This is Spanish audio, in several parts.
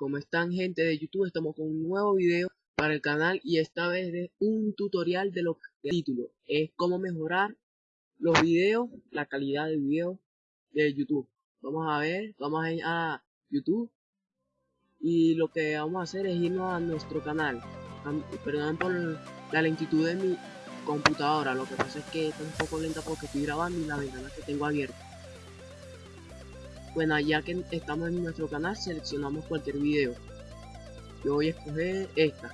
¿Cómo están gente de YouTube? Estamos con un nuevo video para el canal y esta vez de un tutorial de lo que el título es cómo mejorar los videos, la calidad de video de YouTube. Vamos a ver, vamos a ir a YouTube y lo que vamos a hacer es irnos a nuestro canal. Perdón por la lentitud de mi computadora, lo que pasa es que está un poco lenta porque estoy grabando y la ventana que tengo abierta. Bueno, ya que estamos en nuestro canal, seleccionamos cualquier video. Yo voy a escoger esta.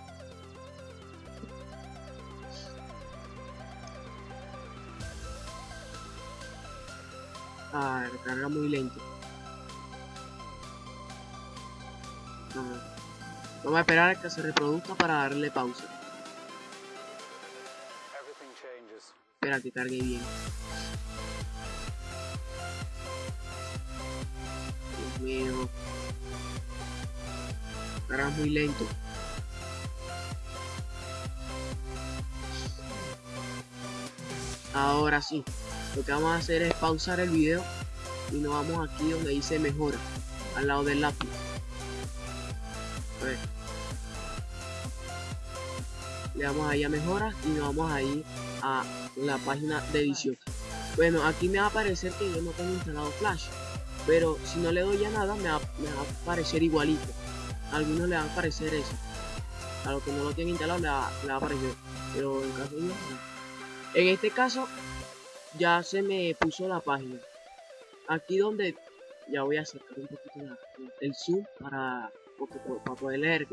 Ah, carga muy lento. Vamos a esperar a que se reproduzca para darle pausa. Espera que cargue bien. Muy lento. Ahora sí. Lo que vamos a hacer es pausar el video y nos vamos aquí donde dice mejora, al lado del lápiz. Le damos ahí a mejora y nos vamos a ir a la página de edición. Bueno, aquí me va a aparecer que yo no tengo instalado Flash pero si no le doy a nada me va, a parecer igualito algunos le va a parecer eso. A los que no lo tienen instalado le va, a aparecer pero en caso de en este caso ya se me puso la página. Aquí donde ya voy a acercar un poquito el zoom para, para poder leer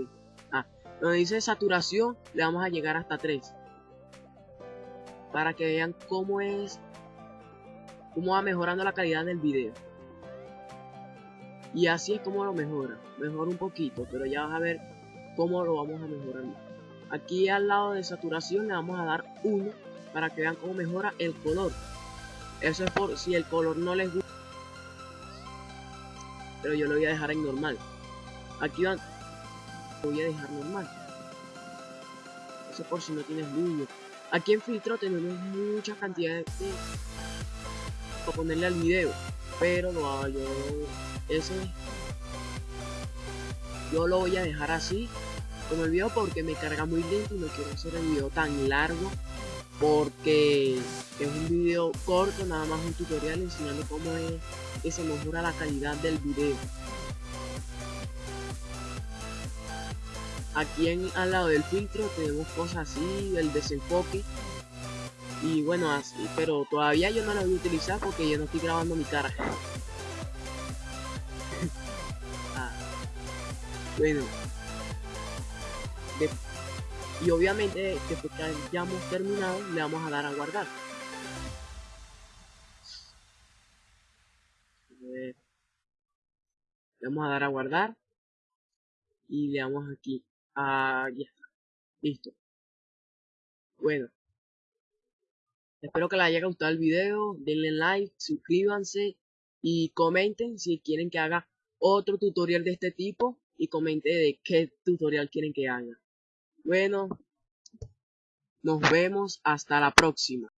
ah, donde dice saturación le vamos a llegar hasta 3 para que vean cómo es cómo va mejorando la calidad del video y así es como lo mejora. Mejora un poquito, pero ya vas a ver cómo lo vamos a mejorar. Aquí al lado de saturación le vamos a dar 1 para que vean cómo mejora el color. Eso es por si el color no les gusta. Pero yo lo voy a dejar en normal. Aquí van. voy a dejar normal. Eso por si no tienes luz. Aquí en filtro tenemos mucha cantidad de para ponerle al video. Pero hago yo ese yo lo voy a dejar así como el video porque me carga muy lento y no quiero hacer el video tan largo porque es un video corto, nada más un tutorial enseñando cómo es que se mejora la calidad del video. Aquí en, al lado del filtro tenemos cosas así, el desenfoque y bueno así, pero todavía yo no lo voy a utilizar porque yo no estoy grabando mi cara. Bueno. y obviamente después que hayamos terminado le vamos a dar a guardar. Le vamos a dar a guardar. Y le damos aquí. a ya está. Listo. Bueno. Espero que les haya gustado el video. Denle like, suscríbanse y comenten si quieren que haga otro tutorial de este tipo y comente de qué tutorial quieren que haga. Bueno, nos vemos hasta la próxima.